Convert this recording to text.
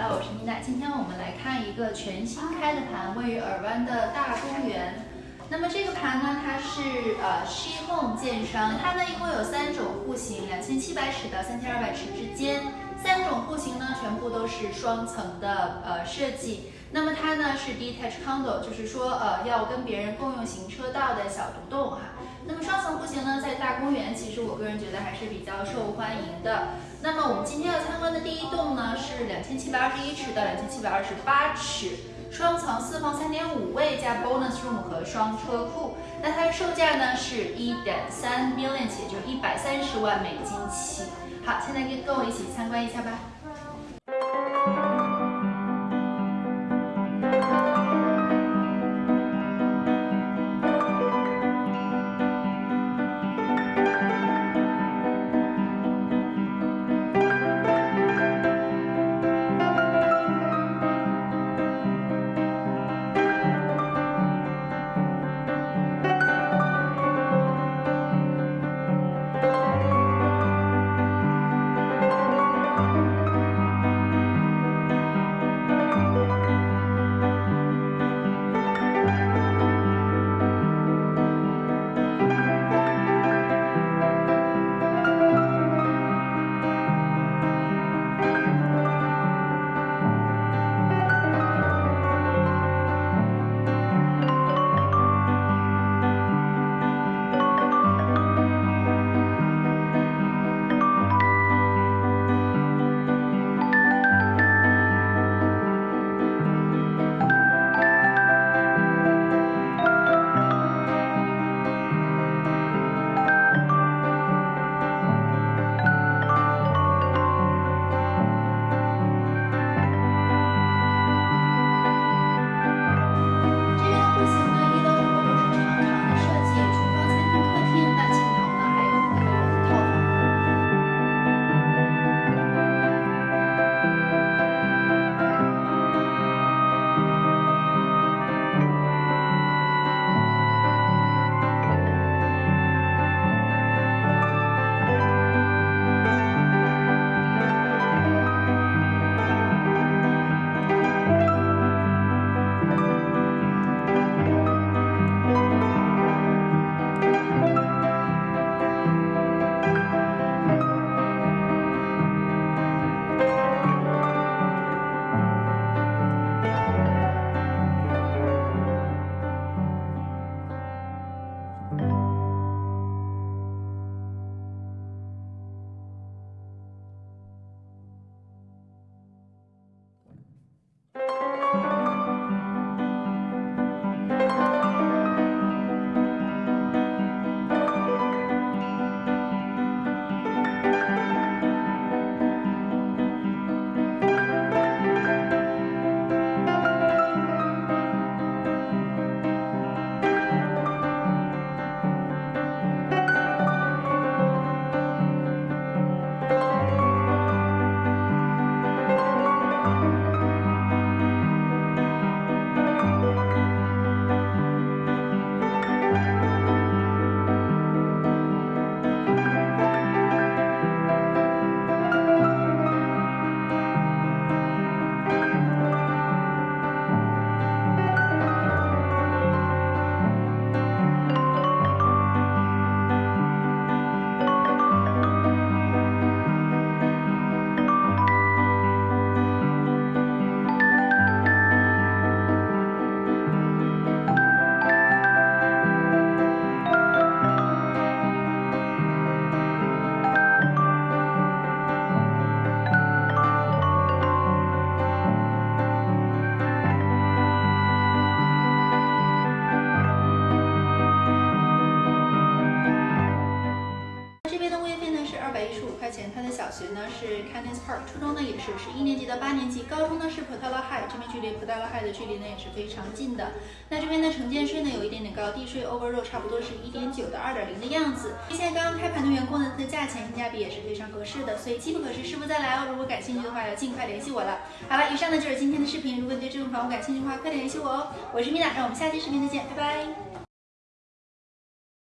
哈我是妮娜今天我们来看一个全新开的盘位于耳湾的大公园那么这个盘呢它是呃西贡建商它呢一共有三种户型两千七百尺到三千二百尺之间。三种户型呢全部都是双层的呃设计。那么它呢是 detach condo，就是说呃要跟别人共用行车道的小独栋哈。那么双层户型呢，在大公园，其实我个人觉得还是比较受欢迎的。那么我们今天要参观的第一栋呢，是两千七百二十一尺到两千七百二十八尺。双层四房三点五卫加 bonus room 和双车库，那它的售价呢是一点三 million 起，就一百三十万美金起。好，现在跟跟我一起参观一下吧。它的小学呢是 Cannes Park，初中呢也是是一年级到八年级，高中呢是 Portela High，这边距离 Portela High 的距离呢也是非常近的。那这边的城建税呢有一点点高，地税 overall 差不多是一点九到二点零的样子。现在刚刚开盘的员工呢，它的价钱性价比也是非常合适的，所以机不可失，失不再来哦。如果感兴趣的话，要尽快联系我了。好了，以上呢就是今天的视频，如果你对这种房屋感兴趣的话，快点联系我哦。我是米娜，让我们下期视频再见，拜拜。